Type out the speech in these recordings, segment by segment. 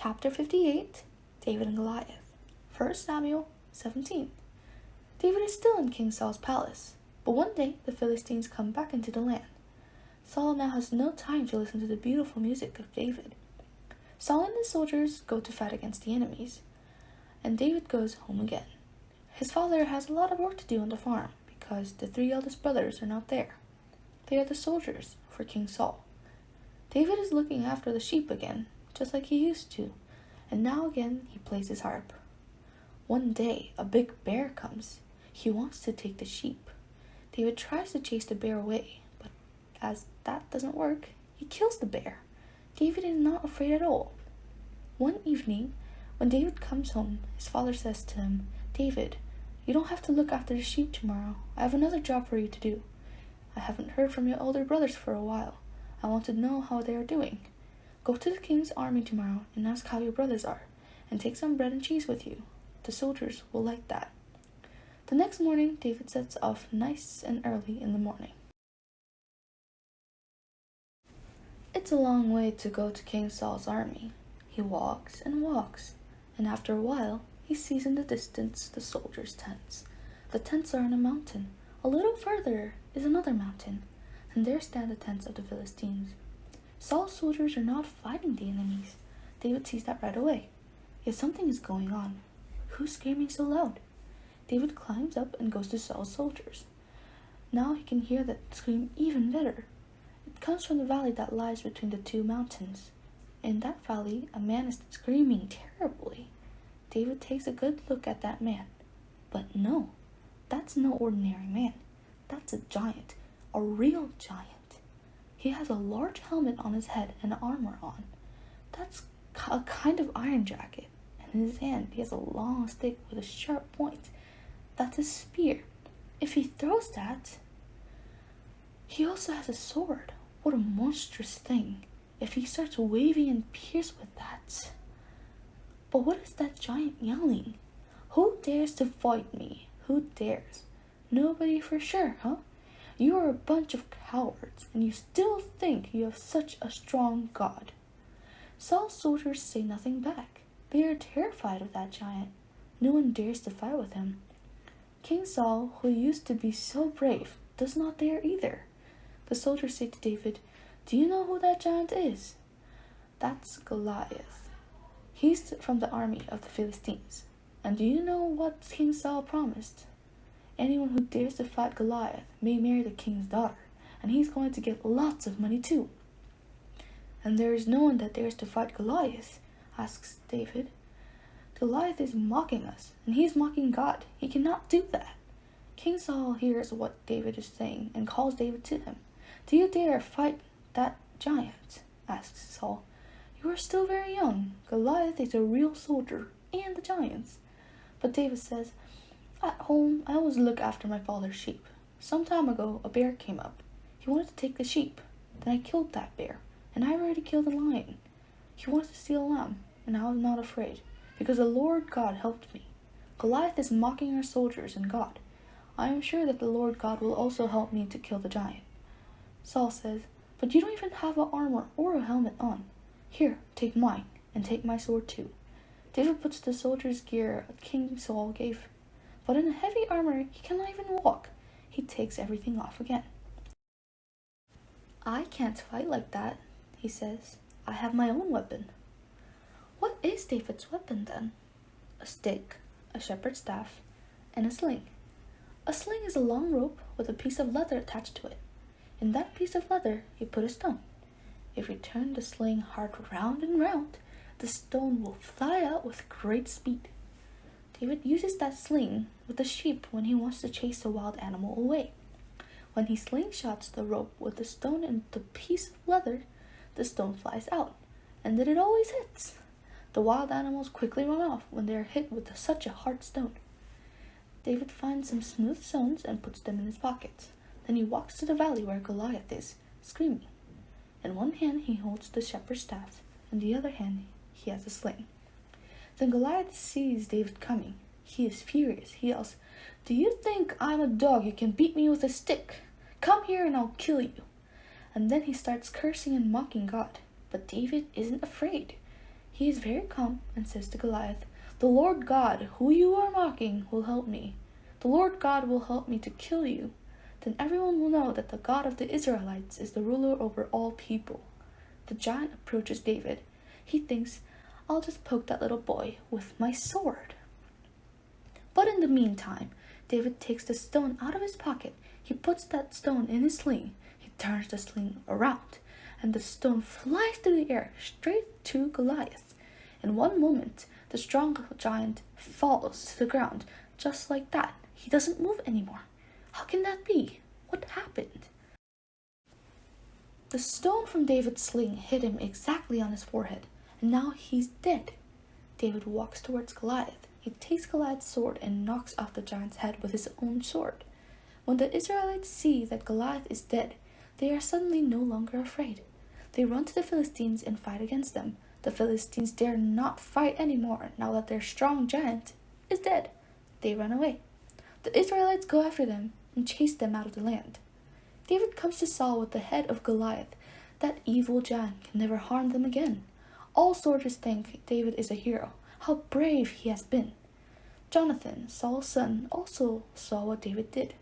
Chapter 58 David and Goliath. 1 Samuel 17. David is still in King Saul's palace, but one day the Philistines come back into the land. Saul now has no time to listen to the beautiful music of David. Saul and his soldiers go to fight against the enemies, and David goes home again. His father has a lot of work to do on the farm because the three eldest brothers are not there. They are the soldiers for King Saul. David is looking after the sheep again just like he used to, and now again he plays his harp. One day, a big bear comes. He wants to take the sheep. David tries to chase the bear away, but as that doesn't work, he kills the bear. David is not afraid at all. One evening, when David comes home, his father says to him, David, you don't have to look after the sheep tomorrow. I have another job for you to do. I haven't heard from your older brothers for a while. I want to know how they are doing. Go to the king's army tomorrow and ask how your brothers are, and take some bread and cheese with you. The soldiers will like that. The next morning, David sets off nice and early in the morning. It's a long way to go to King Saul's army. He walks and walks, and after a while, he sees in the distance the soldiers' tents. The tents are on a mountain. A little further is another mountain, and there stand the tents of the Philistines. Saul's soldiers are not fighting the enemies. David sees that right away. Yet something is going on. Who's screaming so loud? David climbs up and goes to Saul's soldiers. Now he can hear that scream even better. It comes from the valley that lies between the two mountains. In that valley, a man is screaming terribly. David takes a good look at that man. But no, that's no ordinary man. That's a giant, a real giant. He has a large helmet on his head and armor on. That's a kind of iron jacket. And in his hand, he has a long stick with a sharp point. That's a spear. If he throws that, he also has a sword. What a monstrous thing. If he starts waving and pierce with that. But what is that giant yelling? Who dares to fight me? Who dares? Nobody for sure, huh? You are a bunch of cowards, and you still think you have such a strong God. Saul's soldiers say nothing back. They are terrified of that giant. No one dares to fight with him. King Saul, who used to be so brave, does not dare either. The soldiers say to David, Do you know who that giant is? That's Goliath. He's from the army of the Philistines. And do you know what King Saul promised? Anyone who dares to fight Goliath may marry the king's daughter, and he's going to get lots of money too. And there is no one that dares to fight Goliath, asks David. Goliath is mocking us, and he is mocking God. He cannot do that. King Saul hears what David is saying and calls David to him. Do you dare fight that giant? asks Saul. You are still very young. Goliath is a real soldier and the giants. But David says, at home, I always look after my father's sheep. Some time ago, a bear came up. He wanted to take the sheep. Then I killed that bear, and I already killed a lion. He wanted to steal a lamb, and I was not afraid, because the Lord God helped me. Goliath is mocking our soldiers and God. I am sure that the Lord God will also help me to kill the giant. Saul says, But you don't even have a armor or a helmet on. Here, take mine, and take my sword too. David puts the soldier's gear King Saul gave but in heavy armor he cannot even walk. He takes everything off again. I can't fight like that, he says. I have my own weapon. What is David's weapon then? A stick, a shepherd's staff, and a sling. A sling is a long rope with a piece of leather attached to it. In that piece of leather, he put a stone. If you turn the sling hard round and round, the stone will fly out with great speed. David uses that sling with the sheep when he wants to chase a wild animal away. When he slingshots the rope with the stone and the piece of leather, the stone flies out, and then it always hits. The wild animals quickly run off when they are hit with such a hard stone. David finds some smooth stones and puts them in his pockets. Then he walks to the valley where Goliath is, screaming. In one hand he holds the shepherd's staff, in the other hand he has a sling. Then Goliath sees David coming. He is furious. He yells, Do you think I'm a dog you can beat me with a stick? Come here and I'll kill you. And then he starts cursing and mocking God. But David isn't afraid. He is very calm and says to Goliath, The Lord God, who you are mocking, will help me. The Lord God will help me to kill you. Then everyone will know that the God of the Israelites is the ruler over all people. The giant approaches David. He thinks, I'll just poke that little boy with my sword. The meantime, David takes the stone out of his pocket. He puts that stone in his sling. He turns the sling around, and the stone flies through the air straight to Goliath. In one moment, the strong giant falls to the ground just like that. He doesn't move anymore. How can that be? What happened? The stone from David's sling hit him exactly on his forehead, and now he's dead. David walks towards Goliath. He takes Goliath's sword and knocks off the giant's head with his own sword. When the Israelites see that Goliath is dead, they are suddenly no longer afraid. They run to the Philistines and fight against them. The Philistines dare not fight anymore now that their strong giant is dead. They run away. The Israelites go after them and chase them out of the land. David comes to Saul with the head of Goliath. That evil giant can never harm them again. All soldiers think David is a hero, how brave he has been. Jonathan, Saul's son, also saw what David did.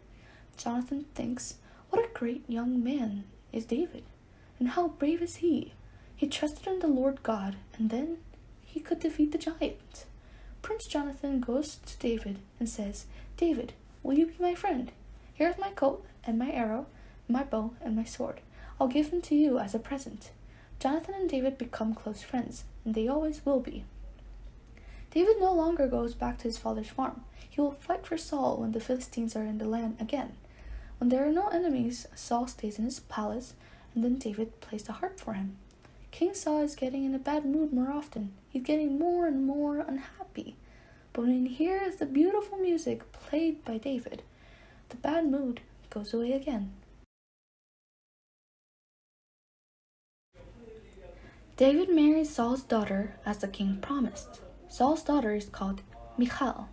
Jonathan thinks, What a great young man is David, and how brave is he! He trusted in the Lord God, and then he could defeat the giant. Prince Jonathan goes to David and says, David, will you be my friend? Here's my coat and my arrow my bow, and my sword. I'll give them to you as a present. Jonathan and David become close friends, and they always will be. David no longer goes back to his father's farm. He will fight for Saul when the Philistines are in the land again. When there are no enemies, Saul stays in his palace, and then David plays the harp for him. King Saul is getting in a bad mood more often. He's getting more and more unhappy. But when he hears the beautiful music played by David, the bad mood goes away again. David marries Saul's daughter as the king promised. Saul's daughter is called Michal.